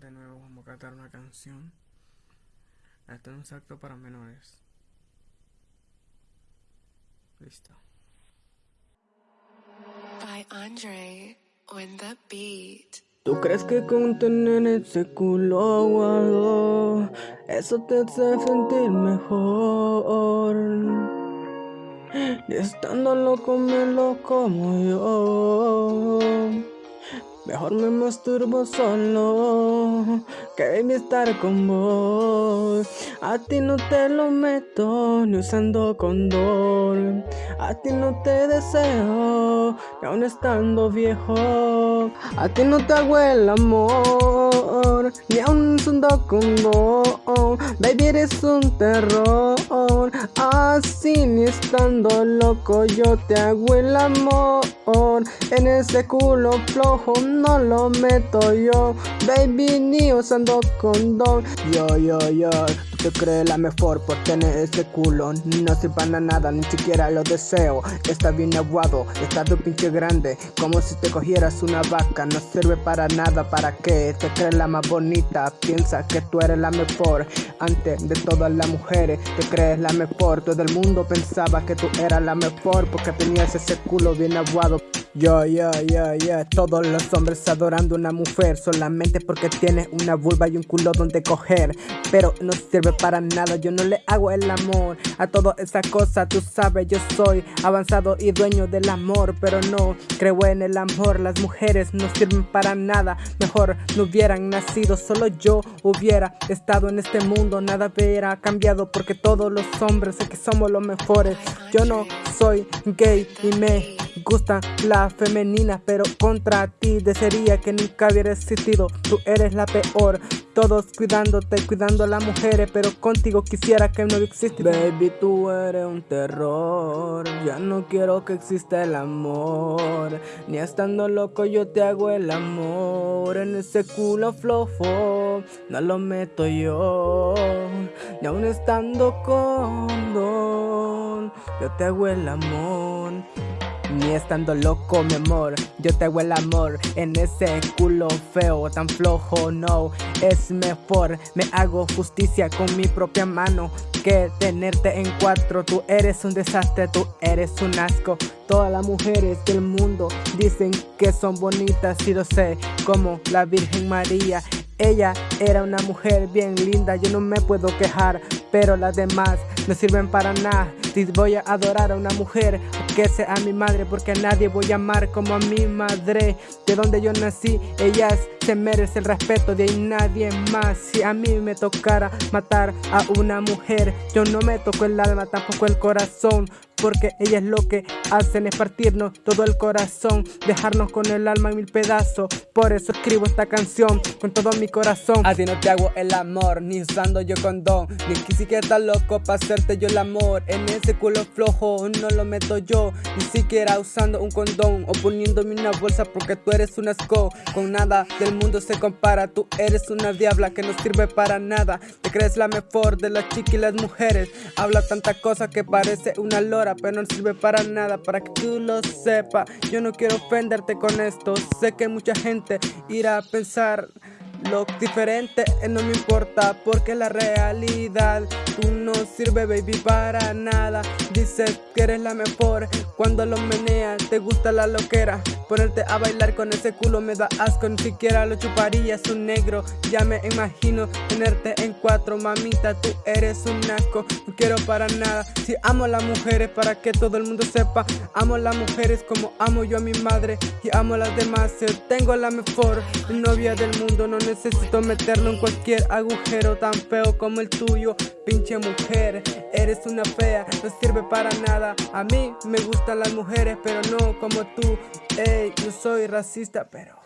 de nuevo vamos a cantar una canción. Este es un acto para menores. Listo. By Andre on the beat. ¿Tú crees que con tener ese culo aguado eso te hace sentir mejor? Y estando loco me lo como yo. Mejor me masturbo solo que estar con vos. A ti no te lo meto ni usando condón. A ti no te deseo ni aún estando viejo. A ti no te hago el amor ni aún usando condón. Baby eres un terror. Así ni estando loco yo te hago el amor. En ese culo flojo no lo meto yo. Baby ni usando condón. Yo, yo, yo te crees la mejor por tener ese culo. No sirve para nada, ni siquiera lo deseo. Está bien aguado, está de pinche grande. Como si te cogieras una vaca No sirve para nada, ¿para qué? Te crees la más bonita Piensa que tú eres la mejor. Antes de todas las mujeres Te crees la mejor. Todo el mundo pensaba que tú eras la mejor Porque tenías ese culo bien aguado yo, yo, yo, yo, todos los hombres adorando una mujer solamente porque tiene una vulva y un culo donde coger. Pero no sirve para nada, yo no le hago el amor a toda esa cosa, tú sabes, yo soy avanzado y dueño del amor, pero no creo en el amor. Las mujeres no sirven para nada, mejor no hubieran nacido, solo yo hubiera estado en este mundo, nada hubiera cambiado porque todos los hombres sé que somos los mejores. Yo no soy gay y me gusta la femenina, pero contra ti desearía que nunca hubiera existido. Tú eres la peor, todos cuidándote, cuidando a las mujeres, pero contigo quisiera que no existiera. Baby, tú eres un terror, ya no quiero que exista el amor. Ni estando loco yo te hago el amor, en ese culo flojo, no lo meto yo. Ni aún estando con don, yo te hago el amor. Ni estando loco, mi amor, yo te hago el amor en ese culo feo, tan flojo, no, es mejor, me hago justicia con mi propia mano que tenerte en cuatro, tú eres un desastre, tú eres un asco. Todas las mujeres del mundo dicen que son bonitas y lo sé, como la Virgen María. Ella era una mujer bien linda, yo no me puedo quejar, pero las demás no sirven para nada. Si voy a adorar a una mujer, que sea mi madre, porque a nadie voy a amar como a mi madre. De donde yo nací, ellas se merece el respeto de nadie más. Si a mí me tocara matar a una mujer, yo no me toco el alma, tampoco el corazón. Porque ellas lo que hacen es partirnos todo el corazón Dejarnos con el alma en mil pedazos. Por eso escribo esta canción con todo mi corazón. A ti no te hago el amor, ni usando yo condón Ni que siquiera estás loco para hacerte yo el amor. En ese culo flojo no lo meto yo Ni siquiera usando un condón O poniéndome una bolsa porque tú eres un asco. Con nada del mundo se compara Tú eres una diabla que no sirve para nada. Te crees la mejor de las chicas y las mujeres Habla tanta cosa que parece una lora pero no sirve para nada para que tú lo sepas. Yo no quiero ofenderte con esto, sé que mucha gente irá a pensar lo diferente eh, no me importa porque la realidad Tú no sirve baby para nada. Dices que eres la mejor Cuando lo meneas te gusta la loquera. Ponerte a bailar con ese culo me da asco Ni siquiera lo chuparías un negro. Ya me imagino tenerte en cuatro Mamita tú eres un asco. No quiero para nada Si amo a las mujeres para que todo el mundo sepa. Amo a las mujeres como amo yo a mi madre Y amo a las demás Tengo la mejor novia del mundo No necesito meterlo en cualquier agujero tan feo como el tuyo Pinche mujer, eres una fea, no sirve para nada. A mí me gustan las mujeres pero no como tú. Ey, yo soy racista pero